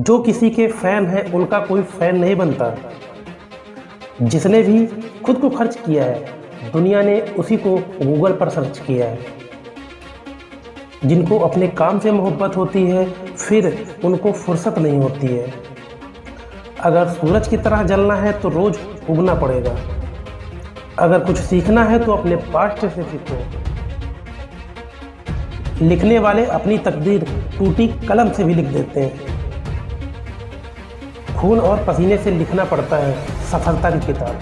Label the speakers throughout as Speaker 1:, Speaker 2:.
Speaker 1: जो किसी के फ़ैन है, उनका कोई फ़ैन नहीं बनता। जिसने भी खुद को खर्च किया है, दुनिया ने उसी को गूगल पर सर्च किया है। जिनको अपने काम से मोहब्बत होती है, फिर उनको फुर्सत नहीं होती है। अगर सूरज की तरह जलना है तो रोज़ उगना पड़ेगा। अगर कुछ सीखना है तो अपने पास्ट से सीखो। लिखने वाले अपनी तकदीर टूटी कलम से भी लिख देते हैं। खून और पसीने से लिखना पड़ता है सफलता की किताब।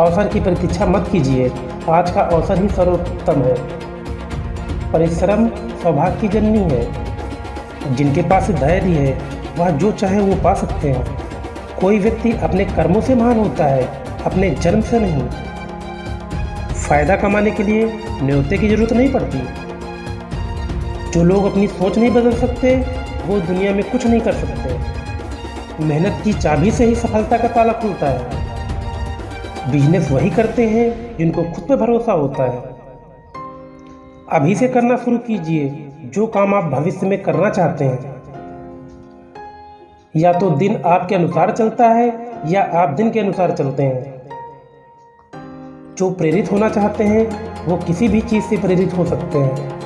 Speaker 1: अवसर की प्रतीक्षा मत कीजिए, आज का अवसर ही सर्वोत्तम है। परिश्रम सौभाग्य की जननी है। जिनके पास धैर्य है, वह जो चाहे वो पा सकते हैं। कोई व्यक्ति अपने कर्मों से महान होता है, अपने जन्म से नहीं। फ़ायदा कमाने के लिए न्योते की ज़रूरत नहीं पड़ती। जो लोग अपनी सोच नहीं बदल सकते, वो दुनिया में कुछ नहीं कर सकते। मेहनत की चाबी से ही सफलता का ताला खुलता है। बिज़नेस वही करते हैं जिनको खुद पे भरोसा होता है। अभी से करना शुरू कीजिए, जो काम आप भविष्य में करना चाहते हैं। या तो दिन आपके अनुसार चलता है, या आप दिन के अनुसार चलते हैं। जो प्रेरित होना चाहते हैं, वो किसी भी चीज़ से प्रेरित हो सकते हैं।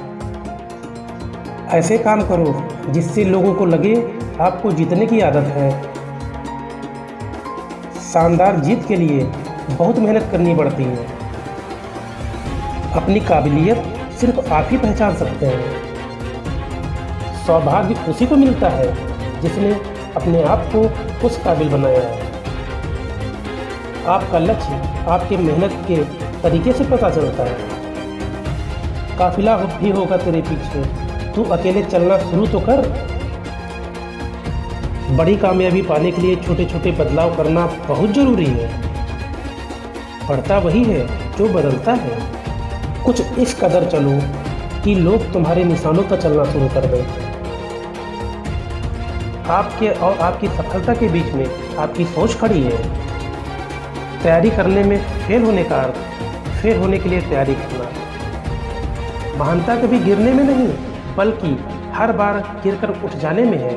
Speaker 1: ऐसे काम करो जिससे लोगों को लगे आपको जीतने की आदत है। शानदार जीत के लिए बहुत मेहनत करनी पड़ती है। अपनी काबिलियत सिर्फ़ आप ही पहचान सकते हैं। सौभाग्य उसी को मिलता है जिसने अपने आप को उस काबिल बनाया है। आपका लक्ष्य आपके मेहनत के तरीके से पता चलता है। काफिला भी होगा तेरे पीछे। तू अकेले चलना शुरू तो कर। बड़ी कामयाबी पाने के लिए छोटे छोटे बदलाव करना बहुत ज़रूरी है। बढ़ता वही है जो बदलता है। कुछ इस कदर चलो कि लोग तुम्हारे निशानों पर चलना शुरू कर दें। आपके और आपकी सफलता के बीच में आपकी सोच खड़ी है। तैयारी करने में फेल होने का अर्थ, फेल होने के लिए तैयारी करना। महानता कभी गिरने में नहीं। बल्कि हर बार गिरकर उठ जाने में है।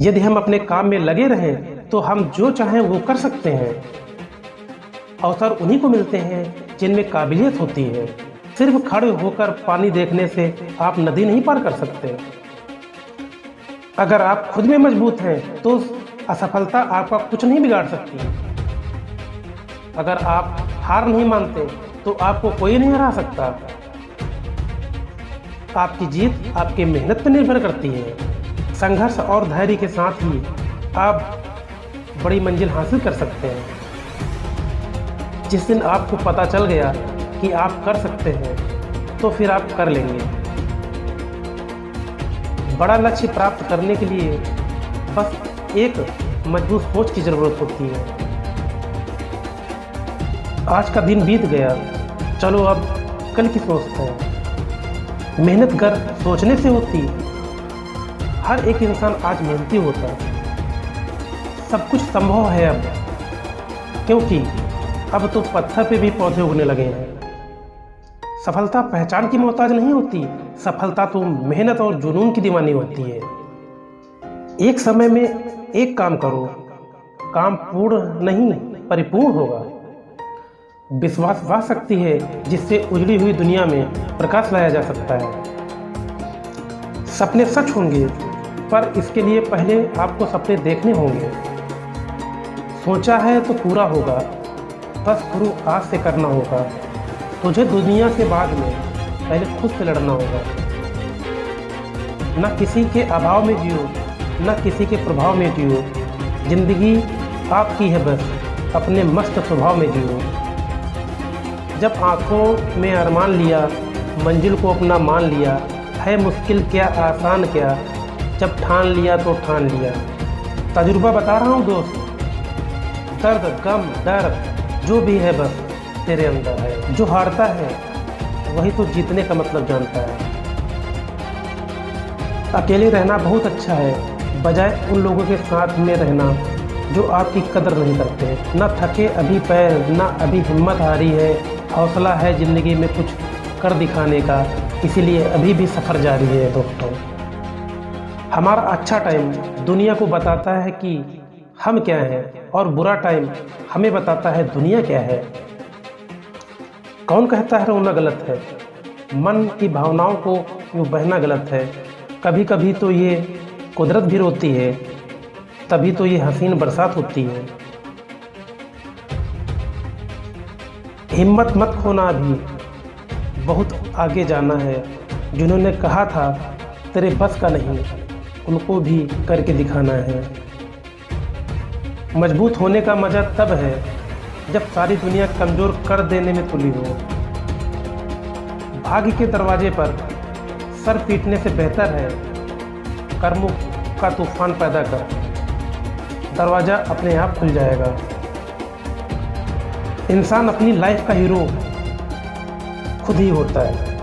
Speaker 1: यदि हम अपने काम में लगे रहें तो हम जो चाहें वो कर सकते हैं। अवसर उन्हीं को मिलते हैं जिनमें काबिलियत होती है। सिर्फ़ खड़े होकर पानी देखने से आप नदी नहीं पार कर सकते। अगर आप खुद में मज़बूत हैं तो असफलता आपका कुछ नहीं बिगाड़ सकती। अगर आप हार नहीं मानते तो आपको कोई नहीं हरा सकता। आपकी जीत आपके मेहनत पर निर्भर करती है। संघर्ष और धैर्य के साथ ही आप बड़ी मंजिल हासिल कर सकते हैं। जिस दिन आपको पता चल गया कि आप कर सकते हैं तो फिर आप कर लेंगे। बड़ा लक्ष्य प्राप्त करने के लिए बस एक मज़बूत सोच की ज़रूरत होती है। आज का दिन बीत गया। चलो अब कल की सोचते हैं। मेहनत कर, सोचने से होती हर एक इंसान आज मेहनती होता है। सब कुछ संभव है अब, क्योंकि अब तो पत्थर पे भी पौधे उगने लगे हैं। सफलता पहचान की मोहताज नहीं होती, सफलता तो मेहनत और जुनून की दीवानी होती है। एक समय में एक काम करो, काम पूर्ण नहीं, परिपूर्ण होगा। विश्वास वह शक्ति है जिससे उजड़ी हुई दुनिया में प्रकाश लाया जा सकता है। सपने सच होंगे, पर इसके लिए पहले आपको सपने देखने होंगे। सोचा है तो पूरा होगा, बस शुरू आज से करना होगा। तुझे दुनिया से बाद में पहले खुद से लड़ना होगा। न किसी के अभाव में जियो, न किसी के प्रभाव में जियो। ज़िंदगी आपकी है बस, अपने मस्त स्वभाव में जियो। जब आँखों में अरमान लिया, मंजिल को अपना मान लिया, है मुश्किल क्या, आसान क्या, जब ठान लिया तो ठान लिया। तजुर्बा बता रहा हूँ दोस्त, दर्द, गम, डर, जो भी है बस तेरे अंदर है। जो हारता है, वही तो जीतने का मतलब जानता है। अकेले रहना बहुत अच्छा है, बजाय उन लोगों के साथ में रहना, जो आपकी कदर नहीं करते। ना थके अभी पैर, ना अभी हिम्मत हारी है हौसला है ज़िंदगी में कुछ कर दिखाने का, इसीलिए अभी भी सफ़र जारी है दोस्तों। हमारा अच्छा टाइम दुनिया को बताता है कि हम क्या हैं और बुरा टाइम हमें बताता है दुनिया क्या है। कौन कहता है रोना गलत है? मन की भावनाओं को यूँ बहना गलत है। कभी कभी तो ये कुदरत भी रोती है, तभी तो ये हसीन बरसात होती है। हिम्मत मत खोना अभी बहुत आगे जाना है। जिन्होंने कहा था, तेरे बस का नहीं, उनको भी करके दिखाना है। मज़बूत होने का मज़ा तब है, जब सारी दुनिया कमज़ोर कर देने में तुली हो। भाग्य के दरवाजे पर सर पीटने से बेहतर है, कर्मों का तूफ़ान पैदा कर। दरवाज़ा अपने आप खुल जाएगा। इंसान अपनी लाइफ का हीरो खुद ही होता है।